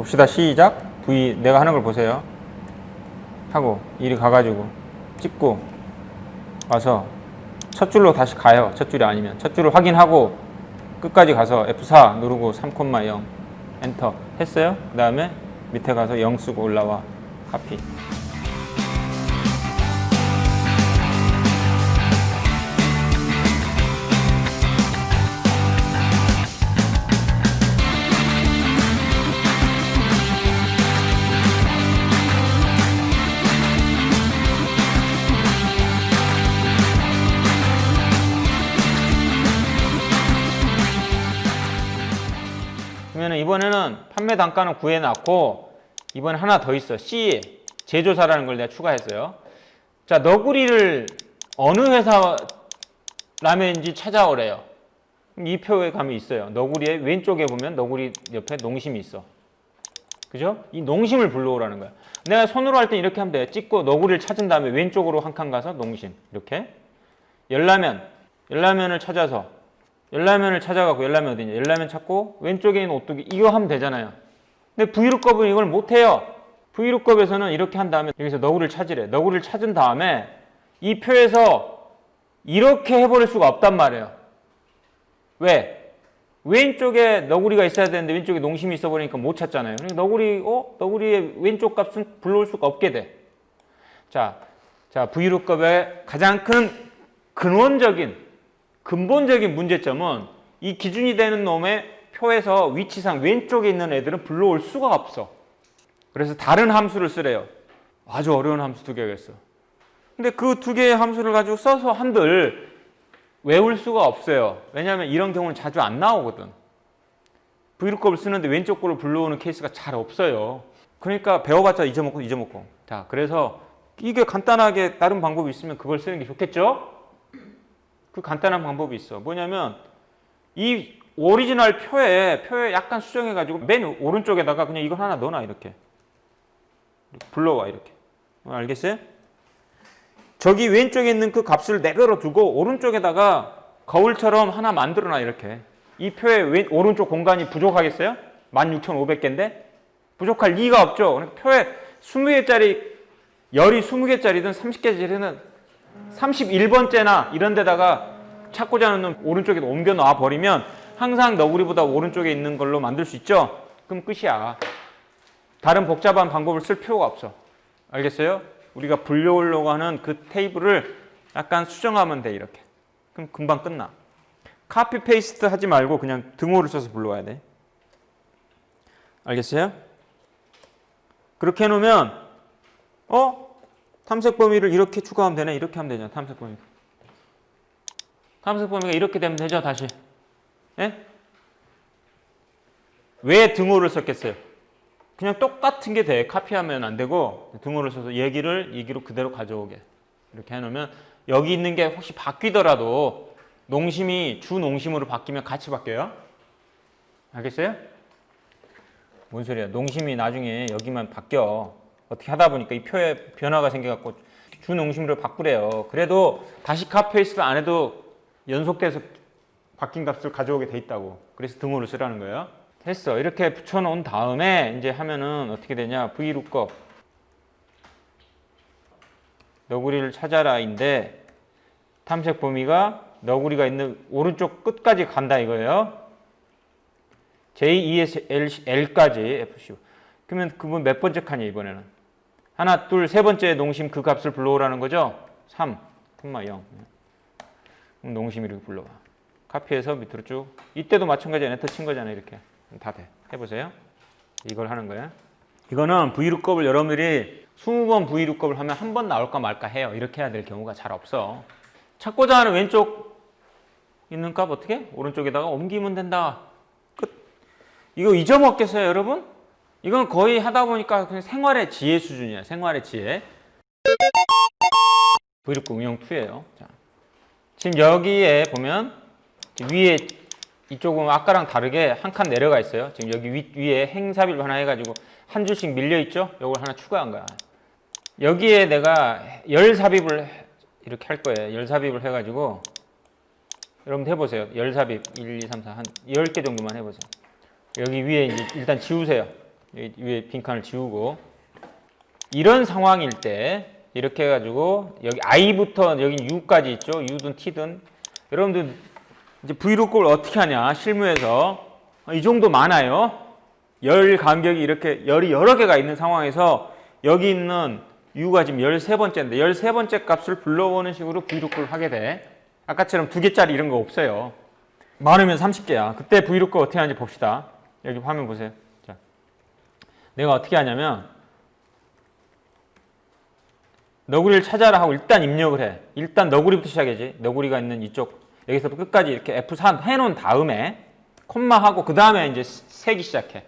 봅시다. 시작. V 내가 하는 걸 보세요. 하고 이리 가가지고 찍고 와서 첫 줄로 다시 가요. 첫 줄이 아니면 첫 줄을 확인하고 끝까지 가서 F4 누르고 3,0 엔터 했어요. 그 다음에 밑에 가서 0 쓰고 올라와 카피. 판매 단가는 구해놨고 이번에 하나 더 있어. C 제조사라는 걸 내가 추가했어요. 자 너구리를 어느 회사 라면인지 찾아오래요. 그럼 이 표에 가면 있어요. 너구리의 왼쪽에 보면 너구리 옆에 농심이 있어. 그죠? 이 농심을 불러오라는 거야. 내가 손으로 할 때 이렇게 하면 돼. 찍고 너구리를 찾은 다음에 왼쪽으로 한 칸 가서 농심 이렇게 열라면 열라면을 찾아서 열라면을 찾아가고 열라면 어디냐? 열라면 찾고 왼쪽에 있는 오뚜기 이거 하면 되잖아요. 근데 브이로급은 이걸 못해요. 브이로급에서는 이렇게 한 다음에 여기서 너구리를 찾으래. 너구리를 찾은 다음에 이 표에서 이렇게 해버릴 수가 없단 말이에요. 왜? 왼쪽에 너구리가 있어야 되는데 왼쪽에 농심이 있어 버리니까 못 찾잖아요. 그러니까 너구리, 어? 너구리의 왼쪽 값은 불러올 수가 없게 돼. 자, 자 브이로급의 가장 큰 근원적인 근본적인 문제점은 이 기준이 되는 놈의 표에서 위치상 왼쪽에 있는 애들은 불러올 수가 없어. 그래서 다른 함수를 쓰래요. 아주 어려운 함수 두 개가 있어. 근데 그 두 개의 함수를 가지고 써서 한들 외울 수가 없어요. 왜냐하면 이런 경우는 자주 안 나오거든. 브이로급을 쓰는데 왼쪽 거를 불러오는 케이스가 잘 없어요. 그러니까 배워봤자 잊어먹고 잊어먹고. 자, 그래서 이게 간단하게 다른 방법이 있으면 그걸 쓰는 게 좋겠죠? 그 간단한 방법이 있어. 뭐냐면 이 오리지널 표에 표에 약간 수정해 가지고 맨 오른쪽에다가 그냥 이거 하나 넣어놔 이렇게. 불러와 이렇게. 어, 알겠어요? 저기 왼쪽에 있는 그 값을 내버려 두고 오른쪽에다가 거울처럼 하나 만들어놔 이렇게. 이 표의 왼, 오른쪽 공간이 부족하겠어요? 16,500개인데 부족할 리가 없죠. 그러니까 표에 20개짜리 열이 20개짜리든 30개짜리든 31번째나 이런 데다가 찾고자 하는 오른쪽에 옮겨 놔 버리면 항상 너구리보다 오른쪽에 있는 걸로 만들 수 있죠? 그럼 끝이야. 다른 복잡한 방법을 쓸 필요가 없어. 알겠어요? 우리가 불려오려고 하는 그 테이블을 약간 수정하면 돼 이렇게. 그럼 금방 끝나. copy paste 하지 말고 그냥 등호를 써서 불러와야 돼. 알겠어요? 그렇게 해놓으면 어? 탐색 범위를 이렇게 추가하면 되네. 이렇게 하면 되잖아. 탐색 범위. 탐색 범위가 이렇게 되면 되죠. 다시. 예? 왜 등호를 썼겠어요? 그냥 똑같은 게 돼. 카피하면 안 되고 등호를 써서 얘기를 얘기로 그대로 가져오게. 이렇게 해놓으면 여기 있는 게 혹시 바뀌더라도 농심이 주 농심으로 바뀌면 같이 바뀌어요. 알겠어요? 뭔 소리야. 농심이 나중에 여기만 바뀌어. 어떻게 하다 보니까 이 표에 변화가 생겨갖고 주 농심으로 바꾸래요. 그래도 다시 카페이스를 안 해도 연속돼서 바뀐 값을 가져오게 돼 있다고. 그래서 등호를 쓰라는 거예요. 했어. 이렇게 붙여놓은 다음에 이제 하면은 어떻게 되냐. VLOOKUP 너구리를 찾아라 인데 탐색 범위가 너구리가 있는 오른쪽 끝까지 간다 이거예요. J, E, FC. 그러면 그분 몇 번째 칸이야 이번에는? 하나, 둘, 세 번째 농심 그 값을 불러오라는 거죠? 3, 0. 농심 이렇게 불러와. 카피해서 밑으로 쭉. 이때도 마찬가지야. 엔터 친 거잖아요. 이렇게. 다 돼. 해보세요. 이걸 하는 거야. 이거는 브이룩급을 여러분들이 20번 브이룩급을 하면 한 번 나올까 말까 해요. 이렇게 해야 될 경우가 잘 없어. 찾고자 하는 왼쪽 있는 값 어떻게? 오른쪽에다가 옮기면 된다. 끝. 이거 잊어먹겠어요, 여러분? 이건 거의 하다 보니까 그냥 생활의 지혜 수준이야. 생활의 지혜. 브이룩급 응용 2예요. 자. 지금 여기에 보면 위에 이쪽은 아까랑 다르게 한 칸 내려가 있어요. 지금 여기 위, 위에 행삽입 하나 해가지고 한 줄씩 밀려 있죠? 이걸 하나 추가한 거야. 여기에 내가 열 삽입을 이렇게 할 거예요. 열 삽입을 해가지고 여러분 해보세요. 열 삽입 1, 2, 3, 4 한 10개 정도만 해보세요. 여기 위에 이제 일단 지우세요. 위에 빈칸을 지우고 이런 상황일 때 이렇게 해가지고 여기 i부터 여기 u까지 있죠. u든 t든 여러분들 이제 브이로그를 어떻게 하냐 실무에서 이 정도 많아요. 열 간격이 이렇게 열이 여러 개가 있는 상황에서 여기 있는 u가 지금 13번째인데 13번째 값을 불러오는 식으로 브이로그를 하게 돼. 아까처럼 두 개짜리 이런 거 없어요. 많으면 30개야. 그때 브이로그 어떻게 하는지 봅시다. 여기 화면 보세요. 자, 내가 어떻게 하냐면 너구리를 찾아라 하고 일단 입력을 해. 일단 너구리부터 시작이지. 너구리가 있는 이쪽 여기서부터 끝까지 이렇게 F4 해놓은 다음에 콤마하고 그 다음에 이제 세기 시작해.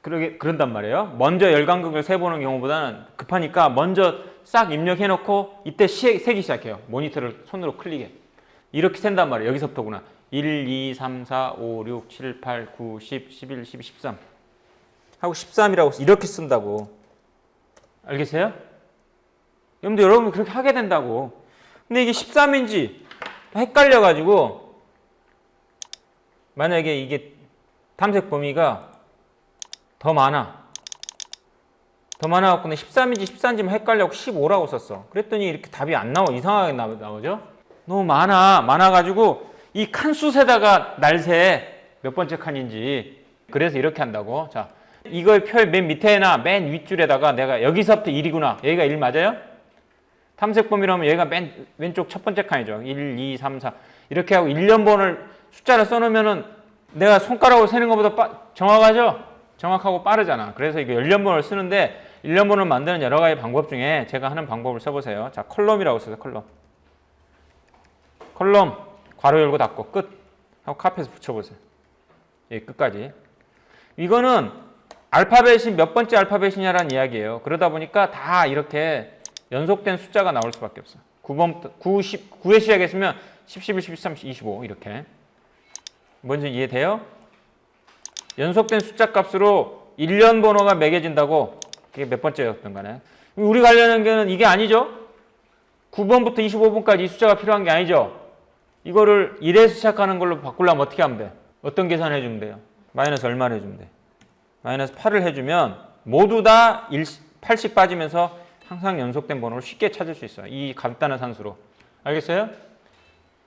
그러게 그런단 말이에요. 먼저 열간극을 세보는 경우보다는 급하니까 먼저 싹 입력해놓고 이때 시, 세기 시작해요. 모니터를 손으로 클릭해. 이렇게 센단 말이에요. 여기서부터구나. 1, 2, 3, 4, 5, 6, 7, 8, 9, 10, 11, 12, 13 하고 13이라고 이렇게 쓴다고. 알겠어요? 여러분들 여러분 그렇게 하게 된다고. 근데 이게 13인지 헷갈려가지고 만약에 이게 탐색 범위가 더 많아. 더 많아갖고 13인지 14인지만 헷갈려고 15라고 썼어. 그랬더니 이렇게 답이 안 나와. 이상하게 나- 나오죠? 너무 많아. 많아가지고 이 칸숫에다가 날새 몇 번째 칸인지 그래서 이렇게 한다고. 자, 이걸 표맨 밑에나 맨 윗줄에다가 내가 여기서부터 1이구나. 여기가 1 맞아요? 탐색 범위라면 얘가 맨 왼쪽 첫 번째 칸이죠. 1, 2, 3, 4 이렇게 하고 일련번호를 숫자를 써놓으면 은 내가 손가락으로 세는 것보다 빠- 정확하죠? 정확하고 빠르잖아. 그래서 이게 일련번호를 쓰는데 일련번호를 만드는 여러 가지 방법 중에 제가 하는 방법을 써보세요. 자, column이라고 써요. column. column 괄호 열고 닫고 끝 하고 카피해서 붙여보세요. 예, 끝까지. 이거는 알파벳이 몇 번째 알파벳이냐라는 이야기예요. 그러다 보니까 다 이렇게 연속된 숫자가 나올 수밖에 없어. 9번부터 9, 10, 9에 시작했으면 10, 11, 12, 13, 25 이렇게. 뭔지 이해돼요? 연속된 숫자 값으로 1년 번호가 매겨진다고 그게 몇 번째였던 간에 우리 관련한 게는 이게 아니죠? 9번부터 25번까지 이 숫자가 필요한 게 아니죠? 이거를 1에서 시작하는 걸로 바꾸려면 어떻게 하면 돼? 어떤 계산을 해주면 돼요? 마이너스 얼마를 해주면 돼? 마이너스 8을 해주면 모두 다 1, 8씩 빠지면서 항상 연속된 번호를 쉽게 찾을 수 있어요. 이 간단한 산수로. 알겠어요?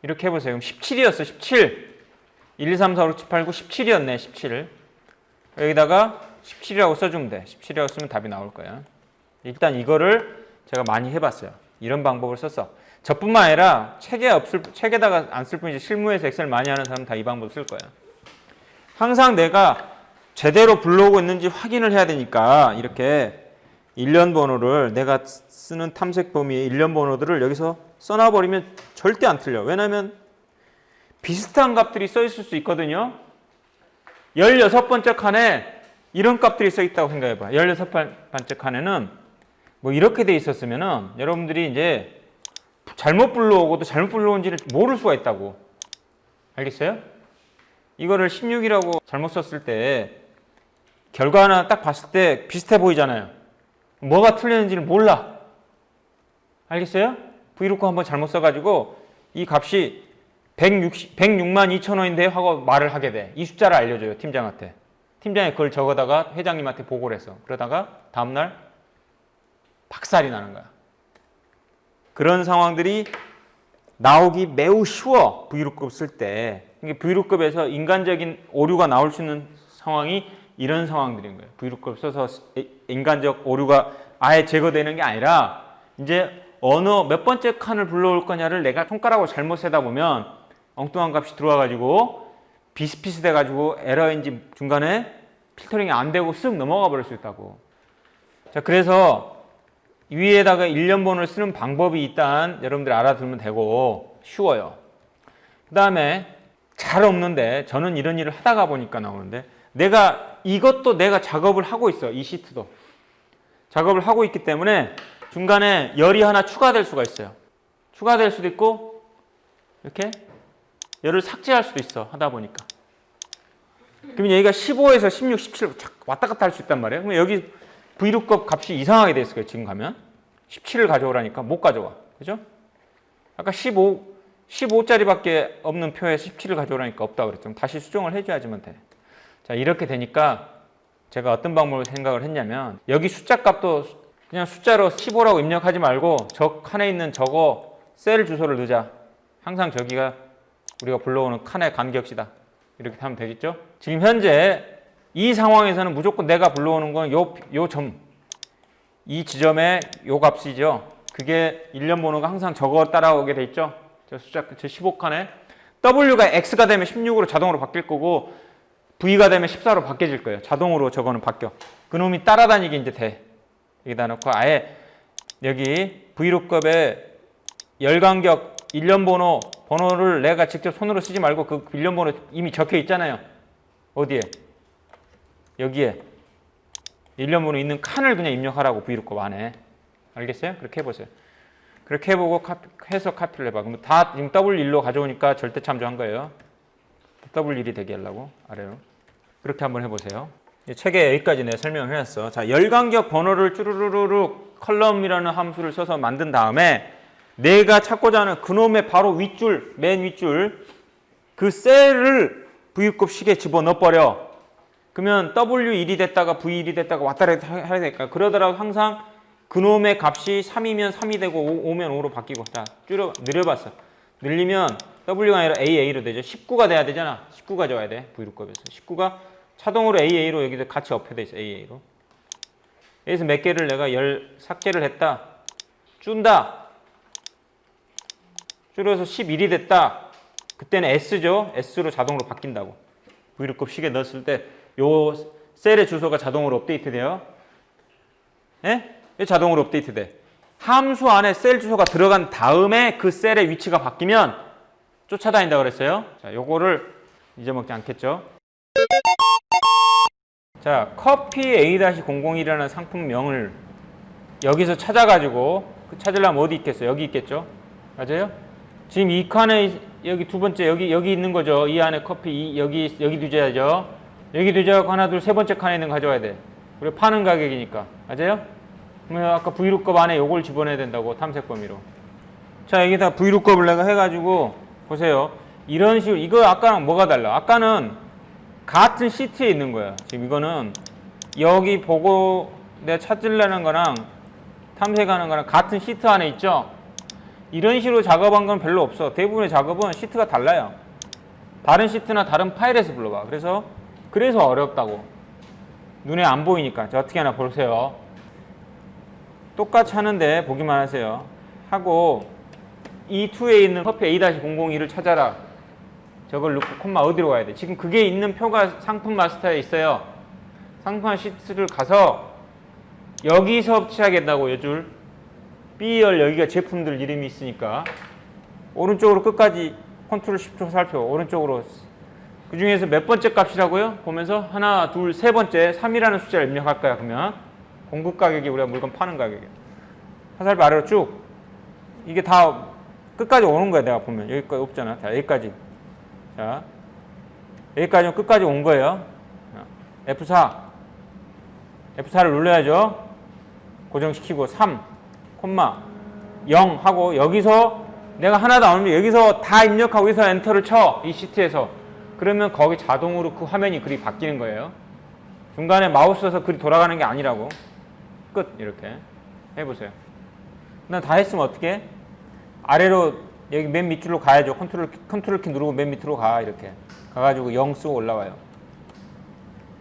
이렇게 해보세요. 그럼 17이었어. 17. 1, 2, 3, 4, 5, 6, 7, 8, 9, 17이었네. 17을. 여기다가 17이라고 써주면 돼. 17이라고 쓰면 답이 나올 거야. 일단 이거를 제가 많이 해봤어요. 이런 방법을 썼어. 저뿐만 아니라 책에 없을 책에다가 안 쓸 뿐이지 실무에서 엑셀 많이 하는 사람 다 이 방법 쓸 거야. 항상 내가 제대로 불러오고 있는지 확인을 해야 되니까 이렇게 일련 번호를 내가 쓰는 탐색 범위의 일련 번호들을 여기서 써놔버리면 절대 안 틀려. 왜냐면 비슷한 값들이 써 있을 수 있거든요. 16번째 칸에 이런 값들이 써 있다고 생각해 봐. 16번째 칸에는 뭐 이렇게 돼 있었으면 은 여러분들이 이제 잘못 불러오고도 잘못 불러온지를 모를 수가 있다고. 알겠어요? 이거를 16이라고 잘못 썼을 때 결과 하나 딱 봤을 때 비슷해 보이잖아요. 뭐가 틀렸는지를 몰라. 알겠어요? 브이로그 한번 잘못 써가지고 이 값이 160, 106만 2천 원인데 하고 말을 하게 돼. 이 숫자를 알려줘요, 팀장한테. 팀장이 그걸 적어다가 회장님한테 보고를 했어. 그러다가 다음날 박살이 나는 거야. 그런 상황들이 나오기 매우 쉬워, 브이로그 쓸 때. 브이로그에서 인간적인 오류가 나올 수 있는 상황이 이런 상황들인 거예요. 브이로그 써서 인간적 오류가 아예 제거되는 게 아니라 이제 어느 몇 번째 칸을 불러올 거냐를 내가 손가락으로 잘못 세다 보면 엉뚱한 값이 들어와가지고 비슷비슷해가지고 에러인지 중간에 필터링이 안 되고 쓱 넘어가 버릴 수 있다고. 자, 그래서 위에다가 일련번호를 쓰는 방법이 일단 여러분들 알아두면 되고 쉬워요. 그 다음에 잘 없는데 저는 이런 일을 하다가 보니까 나오는데 내가 이것도 내가 작업을 하고 있어. 이 시트도. 작업을 하고 있기 때문에 중간에 열이 하나 추가될 수가 있어요. 추가될 수도 있고 이렇게 열을 삭제할 수도 있어. 하다 보니까. 그러면 여기가 15에서 16, 17 왔다 갔다 할 수 있단 말이에요. 그러면 여기 Vlookup 값이 이상하게 돼 있을 거예요. 지금 가면. 17을 가져오라니까 못 가져와. 그죠? 아까 15, 15짜리밖에 없는 표에 17을 가져오라니까 없다 그랬죠. 다시 수정을 해줘야지만 돼. 자, 이렇게 되니까 제가 어떤 방법을 생각을 했냐면 여기 숫자 값도 그냥 숫자로 15라고 입력하지 말고 저 칸에 있는 저거 셀 주소를 넣자. 항상 저기가 우리가 불러오는 칸의 간격이다. 이렇게 하면 되겠죠? 지금 현재 이 상황에서는 무조건 내가 불러오는 건 요 요 점, 이 지점의 요 값이죠. 그게 일련 번호가 항상 저거 따라오게 돼 있죠. 저 숫자 저 15칸에 W가 X가 되면 16으로 자동으로 바뀔 거고 V가 되면 14로 바뀌어질 거예요. 자동으로 저거는 바뀌어. 그놈이 따라다니게 이제 돼. 여기다 놓고 아예 여기 V로급의 열간격 일련 번호 번호를 내가 직접 손으로 쓰지 말고 그 일련 번호 이미 적혀 있잖아요. 어디에? 여기에 일련 번호 있는 칸을 그냥 입력하라고 V로급 안에. 알겠어요? 그렇게 해보세요. 그렇게 해보고 카피, 해서 카피를 해봐. 그럼 다 지금 W1로 가져오니까 절대 참조한 거예요. W1이 되게 하려고 아래로. 그렇게 한번 해보세요. 이 책에 여기까지 내가 설명을 해놨어. 자, 열간격 번호를 쭈루루루루 column이라는 함수를 써서 만든 다음에 내가 찾고자 하는 그놈의 바로 윗줄, 맨 윗줄 그 셀을 VLOOKUP 식에 집어넣어 버려. 그러면 W1이 됐다가 V1이 됐다가 왔다 갔다 해야 될까? 그러더라도 항상 그놈의 값이 3이면 3이 되고 5면 5로 바뀌고 자 줄여 늘려봤어 늘리면 W가 아니라 AA로 되죠 19가 돼야 되잖아 19가 줘야 돼 VLOOKUP에서 19가 자동으로 AA로 여기도 같이 업혀져 있어 AA로 여기서 몇 개를 내가 열 삭제를 했다 준다 줄여서 11이 됐다 그때는 S죠 S로 자동으로 바뀐다고 V루급 식에 넣었을 때 요 셀의 주소가 자동으로 업데이트 돼요 예? 이 자동으로 업데이트 돼. 함수 안에 셀 주소가 들어간 다음에 그 셀의 위치가 바뀌면 쫓아다닌다 그랬어요. 자, 요거를 잊어먹지 않겠죠? 자, 커피 A-001이라는 상품명을 여기서 찾아가지고 그 찾으려면 어디 있겠어요? 여기 있겠죠? 맞아요? 지금 이 칸에 여기 두 번째 여기 여기 있는 거죠. 이 안에 커피 이, 여기 여기 두자죠. 여기 두자고 하나 둘 세 번째 칸에 있는 거 가져와야 돼. 우리 파는 가격이니까 맞아요? 그러면 아까 V루급 안에 요걸 집어넣어야 된다고 탐색 범위로. 자 여기다 V루급을 내가 해가지고 보세요. 이런 식으로 이거 아까랑 뭐가 달라? 아까는 같은 시트에 있는 거야. 지금 이거는 여기 보고 내가 찾으려는 거랑 탐색하는 거랑 같은 시트 안에 있죠. 이런 식으로 작업한 건 별로 없어. 대부분의 작업은 시트가 달라요. 다른 시트나 다른 파일에서 불러봐. 그래서 그래서 어렵다고. 눈에 안 보이니까. 자, 어떻게 하나 보세요. 똑같이 하는데 보기만 하세요. 하고 이 2에 있는 커피 A-002를 찾아라. 저걸 넣고 콤마 어디로 가야 돼? 지금 그게 있는 표가 상품 마스터에 있어요. 상품 시트를 가서 여기서 취하겠다고 요줄 B열 여기가 제품들 이름이 있으니까 오른쪽으로 끝까지 control shift 화살표 오른쪽으로 그 중에서 몇 번째 값이라고요? 보면서 하나 둘 세 번째 3이라는 숫자를 입력할 거야 그러면 공급 가격이 우리가 물건 파는 가격이야. 화살표 아래로 쭉. 이게 다 끝까지 오는 거야, 내가 보면. 여기까지 없잖아. 자, 여기까지. 자, 여기까지 끝까지 온 거예요. F4. F4를 눌러야죠. 고정시키고 3, 콤마 0 하고 여기서 내가 하나도 안 오는데 여기서 다 입력하고 여기서 엔터를 쳐. 이 시트에서. 그러면 거기 자동으로 그 화면이 글이 바뀌는 거예요. 중간에 마우스 써서 글이 돌아가는 게 아니라고. 끝 이렇게 해보세요. 난 다 했으면 어떻게? 아래로 여기 맨 밑줄로 가야죠. 컨트롤 컨트롤 키 누르고 맨 밑으로 가 이렇게 가가지고 0 쓰고 올라와요.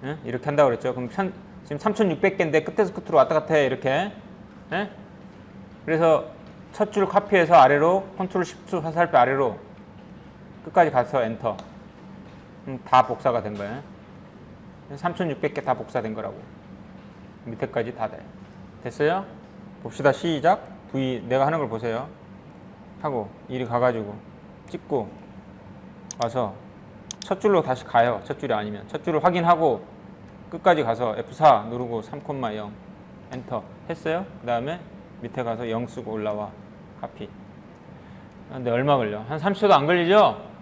예? 이렇게 한다고 그랬죠. 그럼 천, 지금 3,600개인데 끝에서 끝으로 왔다 갔다 해 이렇게. 예? 그래서 첫 줄 카피해서 아래로 컨트롤 시프트 화살표 아래로 끝까지 가서 엔터. 다 복사가 된 거예요. 3,600개 다 복사된 거라고. 밑에까지 다 돼. 됐어요? 봅시다. 시작. V 내가 하는 걸 보세요. 하고 이리 가가지고 찍고 와서 첫 줄로 다시 가요. 첫 줄이 아니면 첫 줄을 확인하고 끝까지 가서 F4 누르고 3,0 엔터 했어요. 그 다음에 밑에 가서 0 쓰고 올라와 카피. 근데 얼마 걸려? 한 30초도 안 걸리죠?